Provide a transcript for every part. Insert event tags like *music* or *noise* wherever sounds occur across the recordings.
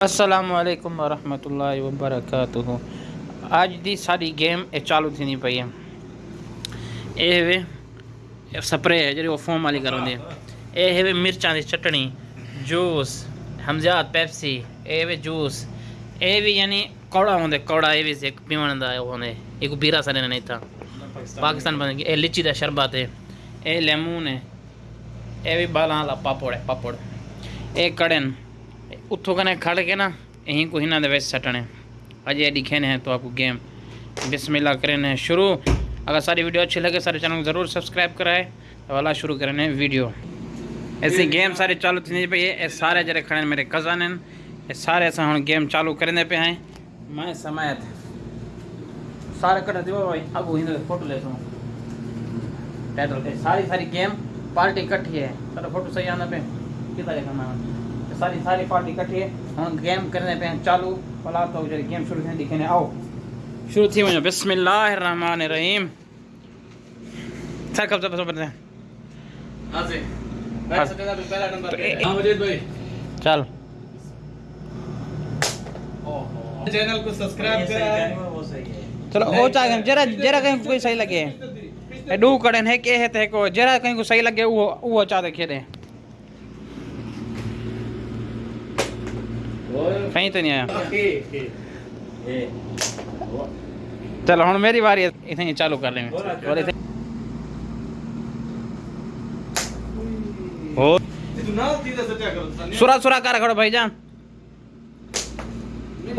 असलकम वरहमल वबरकत अज की सारी गेम ये चालू थी पई है। ये स्प्रे है जी फोम वाली करवाते ये मिर्चा की चटनी जूस हमजात पैप्सी वे जूस ये भी यानी कौड़ा होंगे कौड़ा ये भी पीवन एक बीरा सर नहीं था। पाकिस्तान ये लीची का शरबत है ये लेमून है ये भी बाल पापड़ है, पापड़। ये उत्थों कने खड़ के ना यहीं को हिना दे सटने अजय एडी खेने हैं तो आपको गेम। बिस्मिल्लाह करें शुरू। अगर सारी वीडियो अच्छी लगे, सारे चैनल को ज़रूर सब्सक्राइब कराए तो वाला शुरू करें वीडियो। ऐसी गेम सारे चालू थी पे ये सारे जरे खड़े मेरे कज़न ये सारे ऐसा हम गेम चालू करें पे हैं। मैं समय सारे कट भाई। अब फ़ोटो ले सारी सारी गेम पार्टी इकट्ठी है। फ़ोटो सही आना पे। कितना देखना सारी सारी पार्टी इकट्ठी है हम गेम करने पे चालू भला तो जरा गेम शुरू थी दिखे आओ शुरू थी वञो बिस्मिल्लाह रहीम छा कब सब पढ़ते हैं चल चैनल को सब्सक्राइब करें चलो ओ चाहे जरा जरा कहीं कोई सही लगे डू कड़न है के है ते को जरा कहीं को सही लगे वो वो चाह देखे दे कहीं तो नहीं आया। चलो हम मेरी बारी इतने चालू कर लेंगे। हो सुरा सुरा कर खड़ो भाईजान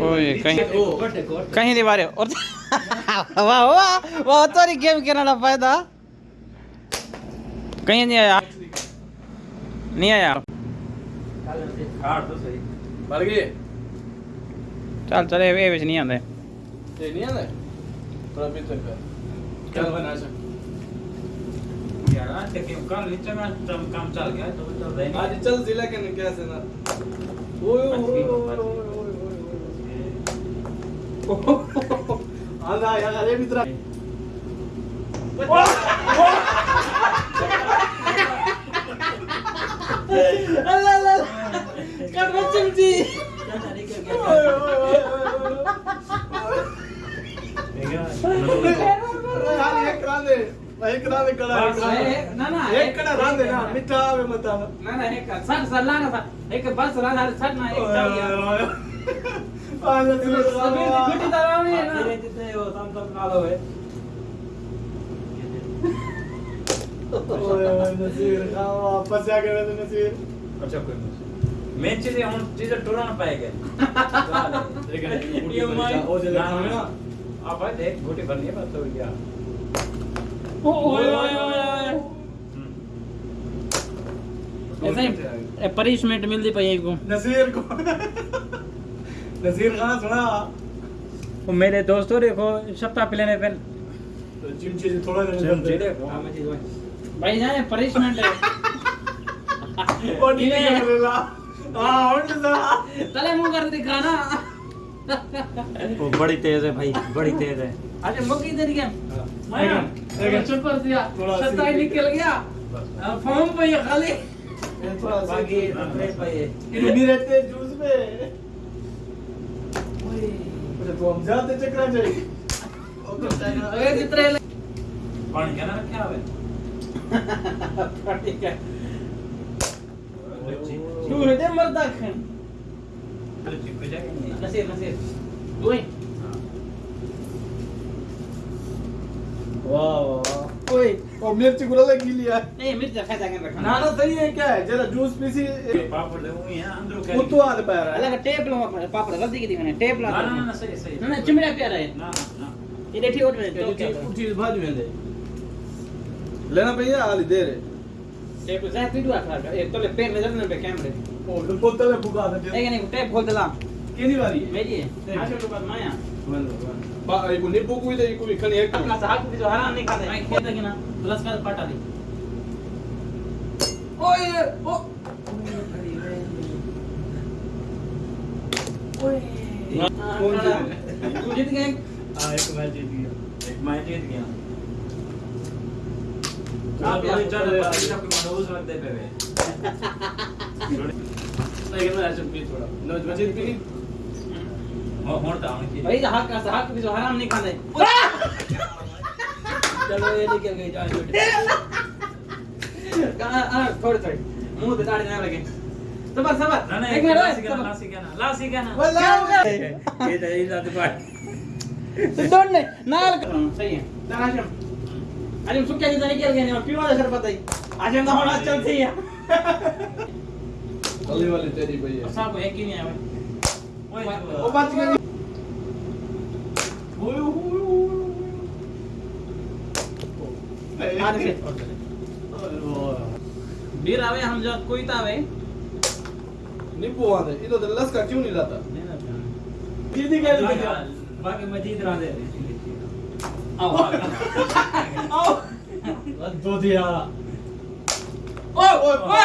ओए कहीं कहीं मारे और वाह वाह वाह तो गेम खेलने फ़ायदा। कहीं नहीं आया। नहीं आया। मर गए चल चले ਇਹ ਵਿੱਚ ਨਹੀਂ ਆਉਂਦੇ ये नहीं है ना थोड़ा भी तक क्या बना सक यार ते कल विच में काम काम चल गया तो चल रहे आज चल जिला के क्या से ना ओए ओए ओए ओए आला यार अरे मित्रा एक कड़ा ना ना एक कड़ा रांदे ना मिठा आवे मता ना ना एक सर सर लाना था एक बस राना सर ना एक चल गया आज सभी गुटी दराव नहीं है ना। धीरे धीरे वो तम तम कालो है ओए नसीर खाओ वापस आ गए तो नसीर। अच्छा कोई नहीं। मैं चीज़ें हम चीज़ें टोरा ना पाएँगे। *laughs* ये ना ना ना। अब भाई देख गोटी भरनी है बस हो गया ओए ओए ओए ऐसा ही पनिशमेंट मिलती पई को नसीर को। नसीर खाना सुना। वो मेरे दोस्तों देखो सप्ताह पिलाने पे तो चिमचे से थोड़ा चिमचे दे देखो। भाई। जाने पनिशमेंट है। और नहीं कर रहा हाँ और ना तले मुँह कर दिखाना वो बड़ी तेज है भाई बड़ी तेज है। अरे मुक्की तेरी क्या माया लेकिन- चुप कर दिया। थोड़ा सत्ता ही सी- निकल गया। फॉर्म पे ये खाली। थोड़ा सा बाकी ब्रेक पे ये। नहीं रहते जूस में। अच्छा तो हम जाते चक्रा जाएगी अरे जितने पानी क्या ना रखा है ठीक है तू है दे मर्दा खन। चिपक जाएगा। नहीं नसीर नसीर। तू ही वाह वाह और मिर्च गुला लगी लिया नहीं मिर्च खा जाके रखना ना ना सही है क्या? है जरा जूस पीसी। पापड़ ले हुई है अंदर वो तो आ रहा है। अलग टेप लो पापड़ गलती की थी मैंने टेप ला ना ना ना सही सही ना ना चिमड़ा पे रहा है। ना ना ये देखिए उठ में तो क्या? उठी भाज में दे लेना भैया आली दे रे टेप से पीटू आ खा ये तो ले पेन में जल्दी पे कैमरे। ओ तो बोतल में दे। एक नहीं टेप खोल Quem ligaria? Meria. Acha que eu vou amanhã? Ba, aí bonito pouco vida aí comigo, cani é que. Aquela sarra que tu hará nem cada. Mas que daqui na, tu lá se faz parte ali. Oi, o. Oi. कौन जीत जीत गए? हाँ एक match जीत गया, एक match जीत गया। आप यहाँ चल रहे हैं, आपके मनोज रखते पे वे। लेकिन मैं ऐसे पी थोड़ा, नोज़ मजीद पी नहीं? भाई हक का हक भी हराम नहीं खाने। चलो ये निकल गई जान बेटे थोड़े थोड़े मुँह पे दाढ़ी ना लगे। सबर सबर। एक मिनट लासी कहना लासी कहना लासी कहना वो लाओ ये दही लात पाट तो डोंट तो ने नाल हाँ, सही है। तराशम अरे सुख क्या जाने के लिए नहीं पीवा सर पता ही। आज ना तो होना चलती है। अली वाली तेरी भैया सब एक ही नहीं है वो बीर आवे हम जो कोई तावे निपो आवे इतो दल्लस का क्यों नहीं लाता दीदी कह दे बाकी मजीद रा दे आओ आओ दो दिया ओए ओए।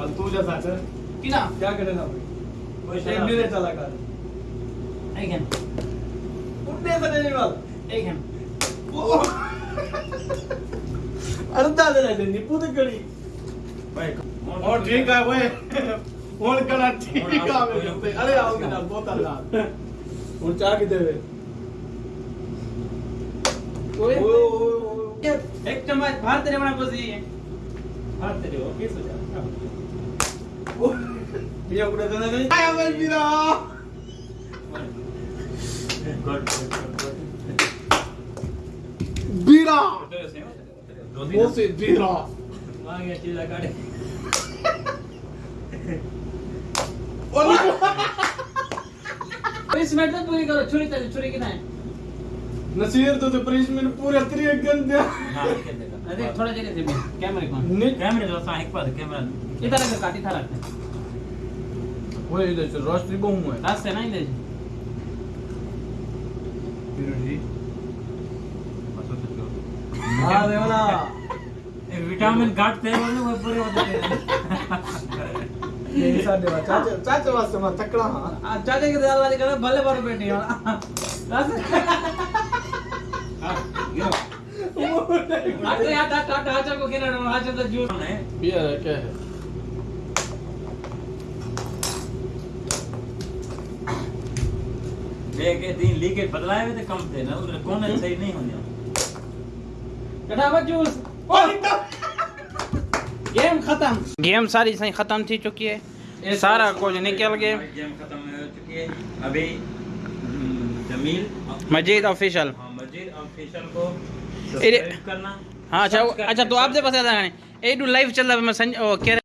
चल तू जा साथ किना। क्या करेगा एक मेरे चला कर। एक है उठने से नहीं वाल एक है अर्धा दे दे नींबू तो करी। और ठीक है वे *laughs* और करा ठीक है अरे आओ के ना बोतल ला। *laughs* और चाह के देवे एक चम्मच बाहर तेरे बना बस ये। हाथ तेरे हो किस जा बीरा। वो से बीरा? मांगे काटे। *laughs* पूरी करो छुरी तेरी छुरी कितना है? नसीर तो तो पनिशमेंट पूरे त्रि दिया ना के देगा अरे थोड़ा जगह से कैमरे को। निक कैमरे जो सा एक पास कैमरा। इधर अगर काटी था रखते। वो इधर से रोशनी बहु है। रास्ते ना इधर? जी। बस तो हाँ विटामिन हैं हैं चाचा चाचा वास्ते मा तकड़ा हाँ। चाचा के दाल वाली करे भले बार बैठी अरे यार टाटा टाटा को किना आज तो जूस बियर है क्या है देखे तीन लीकेज बदलाए हुए थे कम थे ना उधर कौन सही नहीं होने फटाफट जूस गेम खत्म गेम सारी सही खत्म थी चुकी है। सारा कुछ निकल गए गेम खत्म हो चुकी है। अभी हम्म, जमील। मजीद ऑफिशियल। हाँ, मजीद ऑफिशियल को हाँ अच्छा अच्छा तो आपसे बता दें एडू लाइव चल रहा है मैं संज कह